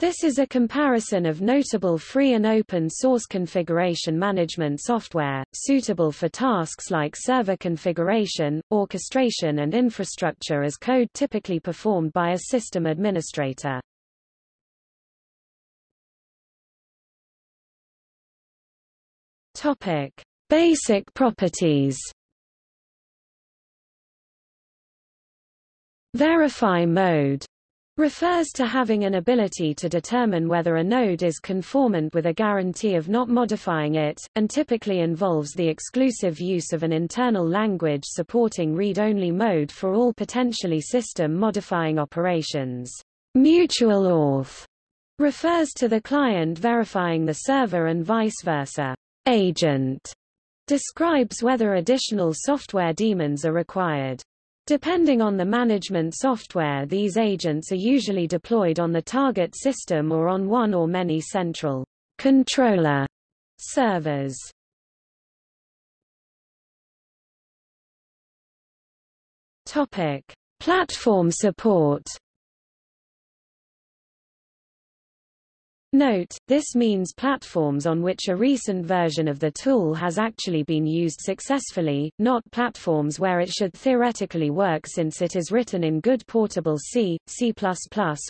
This is a comparison of notable free and open source configuration management software, suitable for tasks like server configuration, orchestration and infrastructure as code typically performed by a system administrator. Topic: Basic properties. Verify mode refers to having an ability to determine whether a node is conformant with a guarantee of not modifying it, and typically involves the exclusive use of an internal language supporting read-only mode for all potentially system-modifying operations. Mutual auth refers to the client verifying the server and vice versa. Agent describes whether additional software daemons are required. Depending on the management software these agents are usually deployed on the target system or on one or many central controller servers. Topic: Platform support Note, this means platforms on which a recent version of the tool has actually been used successfully, not platforms where it should theoretically work since it is written in good portable C, C++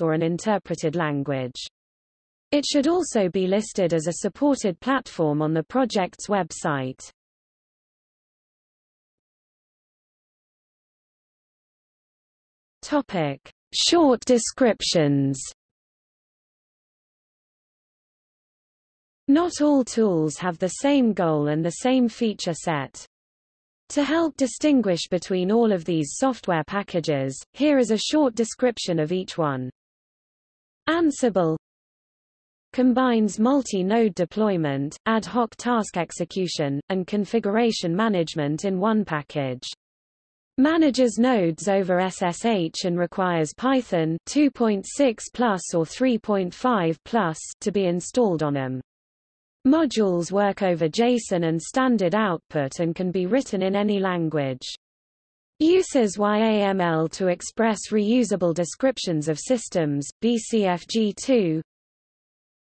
or an interpreted language. It should also be listed as a supported platform on the project's website. Topic. Short descriptions Not all tools have the same goal and the same feature set. To help distinguish between all of these software packages, here is a short description of each one. Ansible combines multi-node deployment, ad hoc task execution, and configuration management in one package. Manages nodes over SSH and requires Python 2.6 plus or 3.5 plus to be installed on them. Modules work over JSON and standard output and can be written in any language. Uses YAML to express reusable descriptions of systems, BCFG2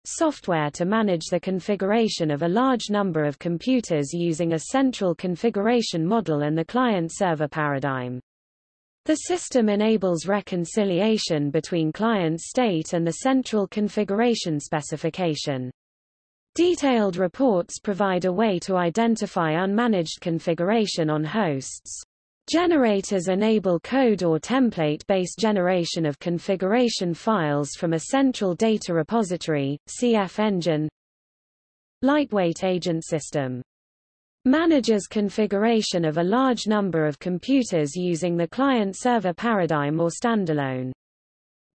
Software to manage the configuration of a large number of computers using a central configuration model and the client-server paradigm. The system enables reconciliation between client state and the central configuration specification. Detailed reports provide a way to identify unmanaged configuration on hosts. Generators enable code or template-based generation of configuration files from a central data repository, CF Engine. Lightweight agent system manages configuration of a large number of computers using the client-server paradigm or standalone.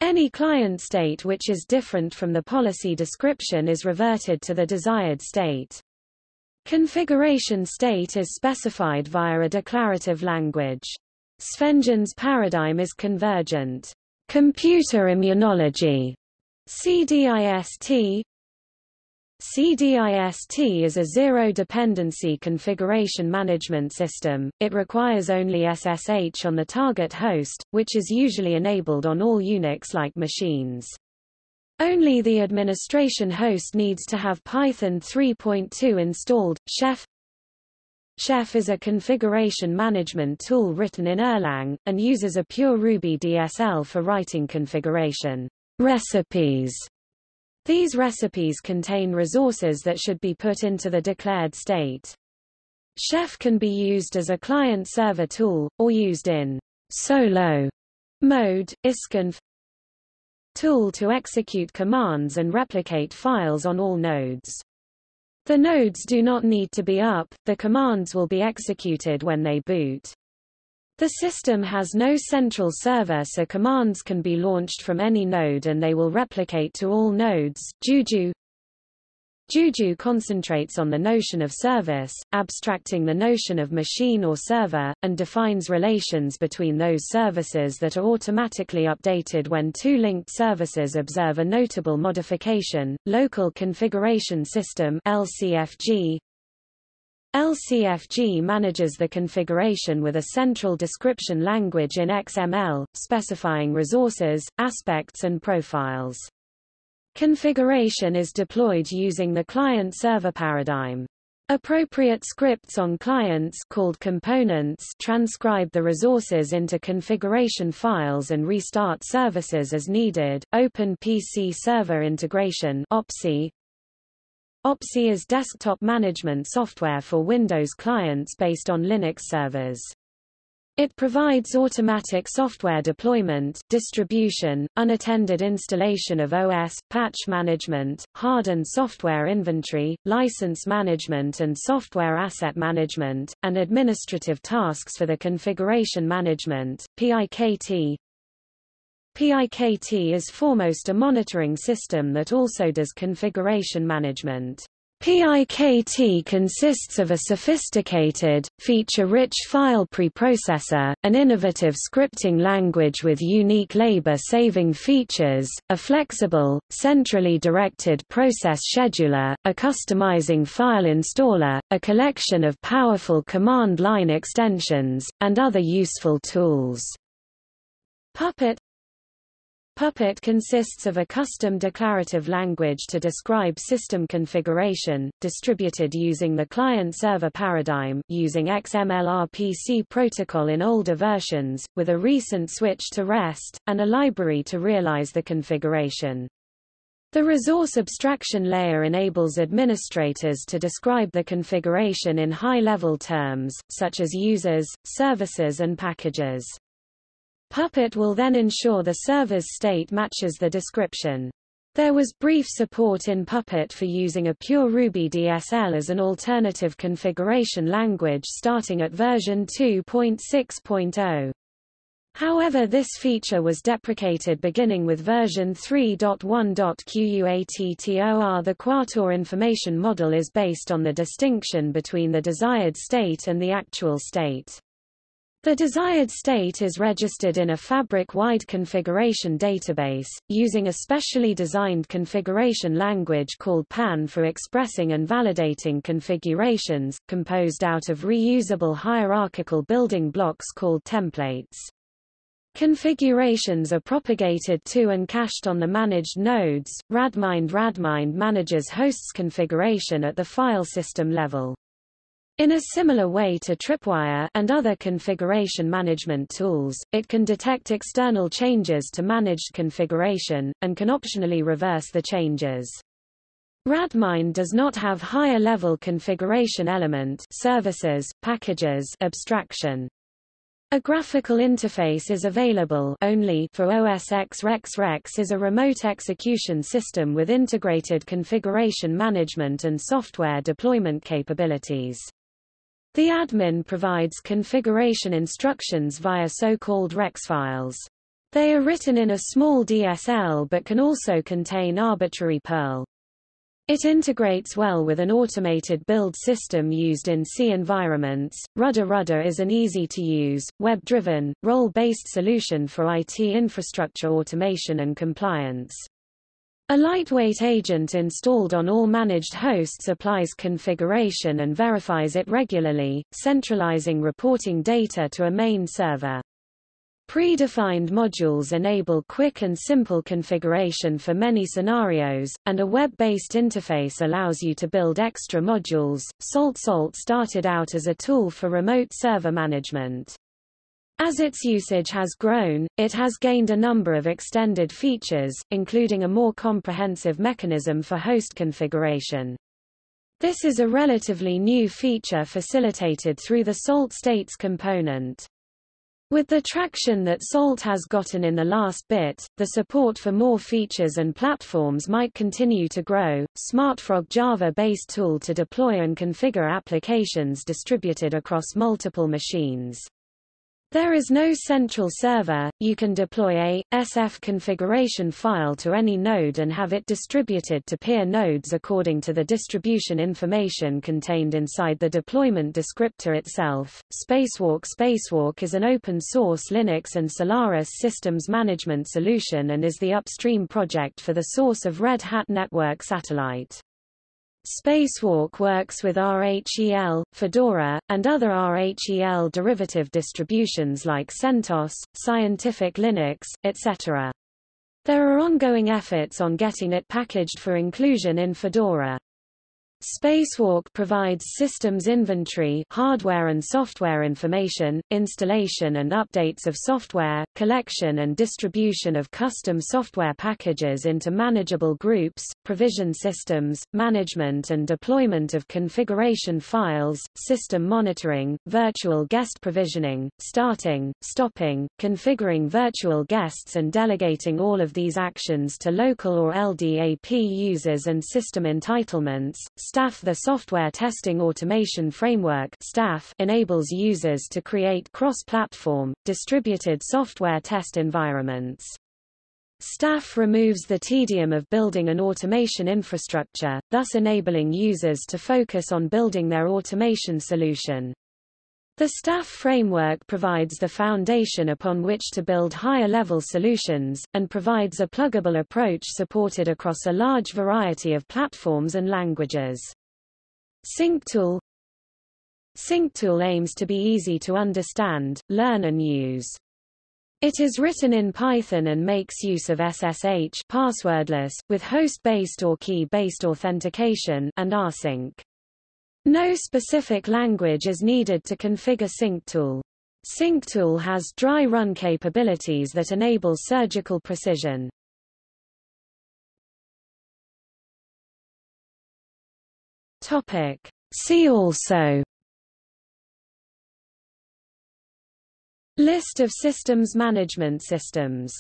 Any client state which is different from the policy description is reverted to the desired state. Configuration state is specified via a declarative language. Svengen's paradigm is convergent. Computer immunology CDIST CDIST is a zero-dependency configuration management system. It requires only SSH on the target host, which is usually enabled on all Unix-like machines. Only the administration host needs to have Python 3.2 installed. Chef Chef is a configuration management tool written in Erlang, and uses a pure Ruby DSL for writing configuration recipes these recipes contain resources that should be put into the declared state. Chef can be used as a client-server tool, or used in solo mode, isconf tool to execute commands and replicate files on all nodes. The nodes do not need to be up, the commands will be executed when they boot. The system has no central server so commands can be launched from any node and they will replicate to all nodes. Juju Juju concentrates on the notion of service, abstracting the notion of machine or server, and defines relations between those services that are automatically updated when two linked services observe a notable modification. Local Configuration System LCFG LCFG manages the configuration with a central description language in XML, specifying resources, aspects and profiles. Configuration is deployed using the client-server paradigm. Appropriate scripts on clients called components transcribe the resources into configuration files and restart services as needed. Open PC Server Integration OPSI is desktop management software for Windows clients based on Linux servers. It provides automatic software deployment, distribution, unattended installation of OS, patch management, hardened software inventory, license management and software asset management, and administrative tasks for the configuration management. PIKT PIKT is foremost a monitoring system that also does configuration management. PIKT consists of a sophisticated, feature-rich file preprocessor, an innovative scripting language with unique labor-saving features, a flexible, centrally directed process scheduler, a customizing file installer, a collection of powerful command line extensions, and other useful tools. Puppet Puppet consists of a custom declarative language to describe system configuration, distributed using the client-server paradigm using XMLRPC protocol in older versions, with a recent switch to REST, and a library to realize the configuration. The resource abstraction layer enables administrators to describe the configuration in high-level terms, such as users, services and packages. Puppet will then ensure the server's state matches the description. There was brief support in Puppet for using a pure Ruby DSL as an alternative configuration language starting at version 2.6.0. However this feature was deprecated beginning with version 3.1.QUATTOR The Quattor information model is based on the distinction between the desired state and the actual state. The desired state is registered in a fabric-wide configuration database, using a specially designed configuration language called PAN for expressing and validating configurations, composed out of reusable hierarchical building blocks called templates. Configurations are propagated to and cached on the managed nodes. Radmind Radmind manages hosts configuration at the file system level. In a similar way to Tripwire and other configuration management tools, it can detect external changes to managed configuration, and can optionally reverse the changes. Radmind does not have higher-level configuration element services, packages abstraction. A graphical interface is available only for OS X Rex Rex is a remote execution system with integrated configuration management and software deployment capabilities. The admin provides configuration instructions via so-called REX files. They are written in a small DSL but can also contain arbitrary Perl. It integrates well with an automated build system used in C environments. Rudder Rudder is an easy-to-use, web-driven, role-based solution for IT infrastructure automation and compliance. A lightweight agent installed on all managed hosts applies configuration and verifies it regularly, centralizing reporting data to a main server. Predefined modules enable quick and simple configuration for many scenarios, and a web-based interface allows you to build extra modules. Salt Salt started out as a tool for remote server management. As its usage has grown, it has gained a number of extended features, including a more comprehensive mechanism for host configuration. This is a relatively new feature facilitated through the SALT states component. With the traction that SALT has gotten in the last bit, the support for more features and platforms might continue to grow. SmartFrog Java-based tool to deploy and configure applications distributed across multiple machines. There is no central server, you can deploy a, SF configuration file to any node and have it distributed to peer nodes according to the distribution information contained inside the deployment descriptor itself. Spacewalk Spacewalk is an open-source Linux and Solaris systems management solution and is the upstream project for the source of Red Hat Network Satellite. Spacewalk works with RHEL, Fedora, and other RHEL derivative distributions like CentOS, Scientific Linux, etc. There are ongoing efforts on getting it packaged for inclusion in Fedora. Spacewalk provides systems inventory hardware and software information, installation and updates of software, collection and distribution of custom software packages into manageable groups, provision systems, management and deployment of configuration files, system monitoring, virtual guest provisioning, starting, stopping, configuring virtual guests and delegating all of these actions to local or LDAP users and system entitlements, STAF The software testing automation framework STAF enables users to create cross-platform, distributed software test environments. STAF removes the tedium of building an automation infrastructure, thus enabling users to focus on building their automation solution. The STAF framework provides the foundation upon which to build higher-level solutions, and provides a pluggable approach supported across a large variety of platforms and languages. SyncTool SyncTool aims to be easy to understand, learn and use. It is written in Python and makes use of SSH passwordless, with host-based or key-based authentication and rsync. No specific language is needed to configure SyncTool. SyncTool has dry run capabilities that enable surgical precision. Topic. See also List of systems management systems